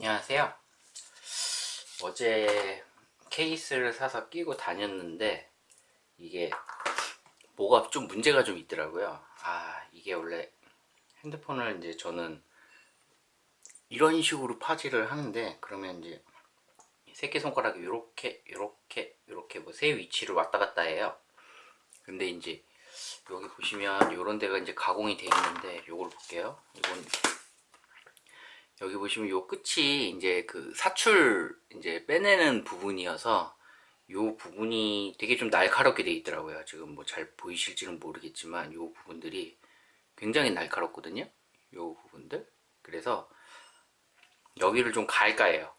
안녕하세요. 어제 케이스를 사서 끼고 다녔는데 이게 뭐가 좀 문제가 좀 있더라고요. 아 이게 원래 핸드폰을 이제 저는 이런 식으로 파지를 하는데 그러면 이제 새끼손가락이 이렇게 이렇게 이렇게 뭐 세 위치를 왔다 갔다 해요. 근데 이제 여기 보시면 이런 데가 이제 가공이 되어 있는데 요걸 볼게요. 이건 여기 보시면 요 끝이 이제 그 사출 이제 빼내는 부분이어서 요 부분이 되게 좀 날카롭게 돼 있더라고요. 지금 뭐 잘 보이실지는 모르겠지만 요 부분들이 굉장히 날카롭거든요. 요 부분들. 그래서 여기를 좀 갈까 해요.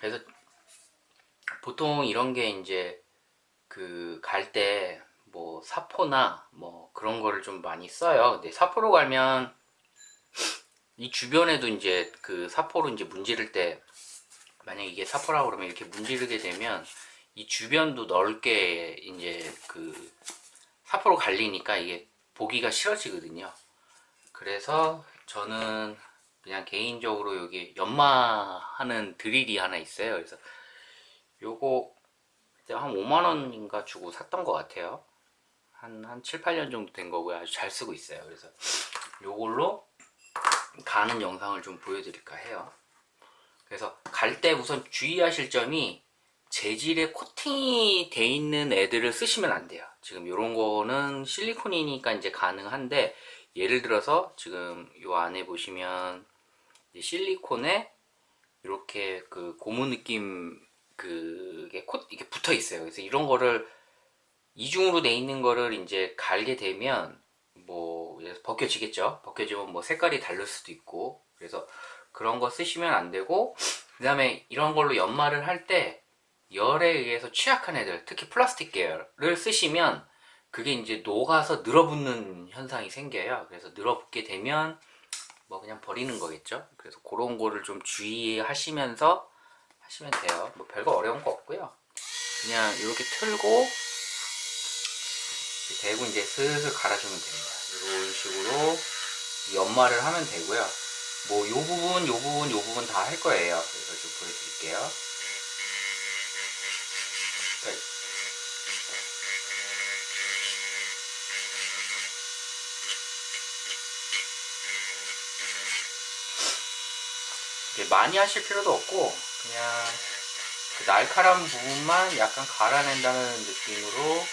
그래서 보통 이런 게 이제 그 갈 때 뭐 사포나 뭐 그런 거를 좀 많이 써요. 근데 사포로 갈면 이 주변에도 이제 그 사포로 이제 문지를 때 만약 이게 사포라고 그러면 이렇게 문지르게 되면 이 주변도 넓게 이제 그 사포로 갈리니까 이게 보기가 싫어지거든요. 그래서 저는 그냥 개인적으로 여기 연마하는 드릴이 하나 있어요. 그래서 요거 한 5만원인가 주고 샀던 것 같아요. 한, 한 7, 8년 정도 된 거고요. 아주 잘 쓰고 있어요. 그래서 요걸로 가는 영상을 좀 보여드릴까 해요. 그래서 갈 때 우선 주의하실 점이 재질에 코팅이 돼 있는 애들을 쓰시면 안 돼요. 지금 이런 거는 실리콘이니까 이제 가능한데 예를 들어서 지금 요 안에 보시면 실리콘에 이렇게 그 고무 느낌 그게 콧 이게 붙어 있어요. 그래서 이런 거를 이중으로 돼 있는 거를 이제 갈게 되면 뭐 벗겨지겠죠? 벗겨지면 뭐 색깔이 다를 수도 있고 그래서 그런 거 쓰시면 안 되고 그 다음에 이런 걸로 연마를 할 때 열에 의해서 취약한 애들 특히 플라스틱 계열을 쓰시면 그게 이제 녹아서 늘어붙는 현상이 생겨요. 그래서 늘어붙게 되면 뭐 그냥 버리는 거겠죠? 그래서 그런 거를 좀 주의하시면서 하시면 돼요. 뭐 별거 어려운 거 없고요. 그냥 이렇게 틀고 대고 이제 슬슬 갈아주면 됩니다. 이런 식으로 연마를 하면 되고요. 뭐 요 부분 요 부분 요 부분 다 할 거예요. 그래서 좀 보여드릴게요. 많이 하실 필요도 없고 그냥 그 날카로운 부분만 약간 갈아낸다는 느낌으로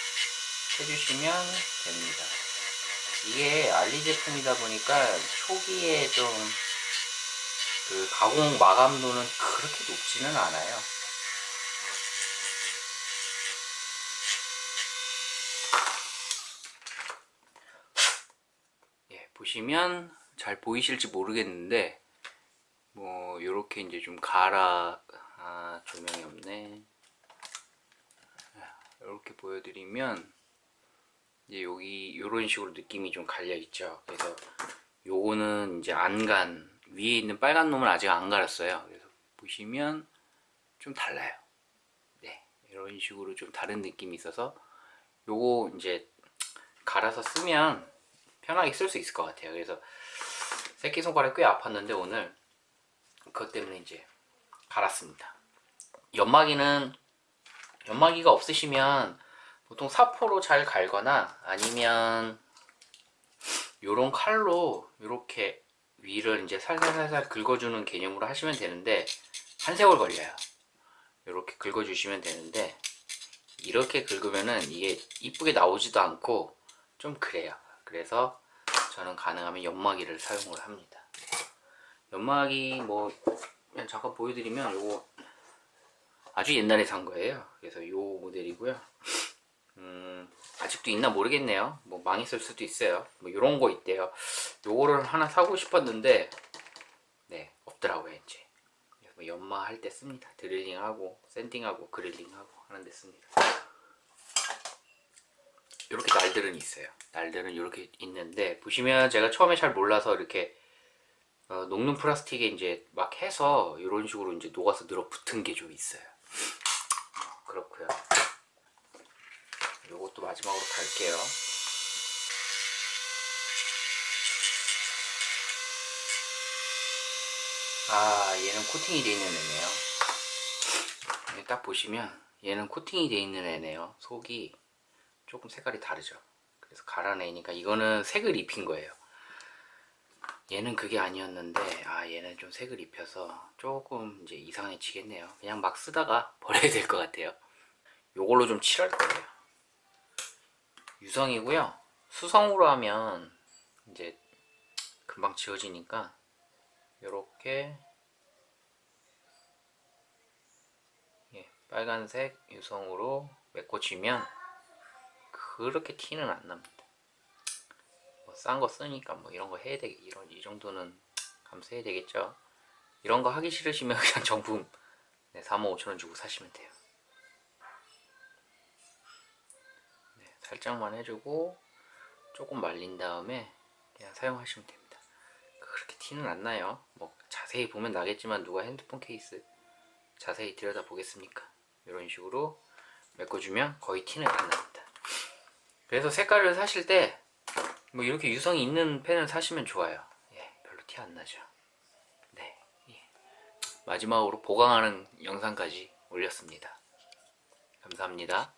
해주시면 됩니다. 이게 알리 제품이다 보니까 초기에 좀 그 가공 마감도는 그렇게 높지는 않아요. 예, 보시면 잘 보이실지 모르겠는데 뭐 요렇게 이제 좀 갈아 아 조명이 없네. 이렇게 보여드리면 이제 여기 요런 식으로 느낌이 좀 갈려 있죠. 그래서 요거는 이제 안간 위에 있는 빨간 놈을 아직 안 갈았어요. 그래서 보시면 좀 달라요. 네 이런 식으로 좀 다른 느낌이 있어서 요거 이제 갈아서 쓰면 편하게 쓸 수 있을 것 같아요. 그래서 새끼손가락 꽤 아팠는데 오늘 그것 때문에 이제 갈았습니다. 연마기는 연마기가 없으시면 보통 사포로 잘 갈거나 아니면 요런 칼로 이렇게 위를 이제 살살살살 긁어주는 개념으로 하시면 되는데 한 세월 걸려요. 이렇게 긁어주시면 되는데 이렇게 긁으면은 이게 이쁘게 나오지도 않고 좀 그래요. 그래서 저는 가능하면 연마기를 사용을 합니다. 연마기 뭐 그냥 잠깐 보여드리면 요거 아주 옛날에 산 거예요. 그래서 요 모델이고요 음 아직도 있나 모르겠네요. 뭐 망했을 수도 있어요. 뭐 이런 거 있대요. 요거를 하나 사고 싶었는데 네 없더라고요 이제. 뭐 연마할 때 씁니다. 드릴링하고 샌딩하고 그릴링하고 하는 데 씁니다. 이렇게 날들은 있어요. 날들은 이렇게 있는데 보시면 제가 처음에 잘 몰라서 이렇게 어, 녹는 플라스틱에 이제 막 해서 이런 식으로 이제 녹아서 늘어붙은 게 좀 있어요. 어, 그렇고요. 요것도 마지막으로 갈게요. 아 얘는 코팅이 되어 있는 애네요. 딱 보시면 얘는 코팅이 되어 있는 애네요. 속이 조금 색깔이 다르죠. 그래서 갈아내니까 이거는 색을 입힌 거예요. 얘는 그게 아니었는데 아 얘는 좀 색을 입혀서 조금 이제 이상해지겠네요. 그냥 막 쓰다가 버려야 될 것 같아요. 요걸로 좀 칠할 거예요 유성이고요. 수성으로 하면 이제 금방 지워지니까 요렇게 예, 빨간색 유성으로 메꿔주면 그렇게 티는 안 납니다. 뭐 싼 거 쓰니까 뭐 이런 거 해야 되겠 이런 이 정도는 감수해야 되겠죠? 이런 거 하기 싫으시면 그냥 정품 네, 45,000원 주고 사시면 돼요 살짝만 해주고 조금 말린 다음에 그냥 사용하시면 됩니다. 그렇게 티는 안 나요. 뭐 자세히 보면 나겠지만 누가 핸드폰 케이스 자세히 들여다 보겠습니까? 이런 식으로 메꿔주면 거의 티는 안 납니다. 그래서 색깔을 사실 때 뭐 이렇게 유성이 있는 펜을 사시면 좋아요. 예, 별로 티 안 나죠. 네 예. 마지막으로 보강하는 영상까지 올렸습니다. 감사합니다